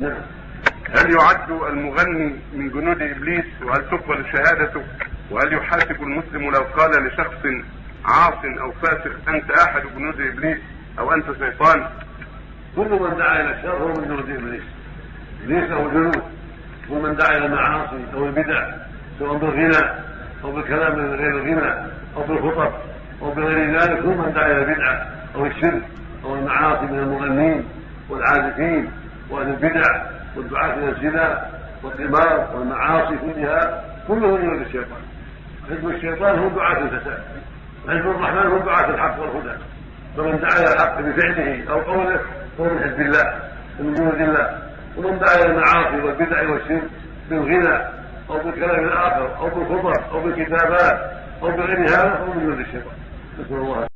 نعم. هل يعد المغني من جنود إبليس وهل تقبل شهادته؟ وهل يحاسب المسلم لو قال لشخص عاص أو فاسق أنت أحد جنود إبليس أو أنت شيطان كل من دعا إلى الشر هو من جنود إبليس. إبليس له جنود ومن دعا إلى المعاصي أو البدع سواء بالغنى أو بالكلام من غير الغنى أو بالخطب أو بغير ذلك هو من دعا إلى البدعه أو الشرك أو المعاصي من المغنين والعازفين. وأهل البدع والدعاة إلى الزنا والقمار والمعاصي كلها كله من الشيطان. حزب الشيطان هم دعاة الفساد. وحزب الرحمن هم دعاة الحق والهدى. فمن دعا إلى الحق بفعله أو قوله فهو من حزب الله ومن جنود الله. ومن دعا إلى المعاصي والبدع والشرك بالغنى أو بالكلام الآخر أو بالخطب أو بالكتابات أو بغير هذا فهو من جنود الشيطان. نسأل الله